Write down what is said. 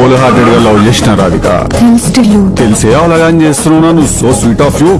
whole హార్టెడ్గా love చేసిన రాధిక తెలిసే అవలగాని చేస్తున్నావు సో స్వీట్ ఆఫ్ యూ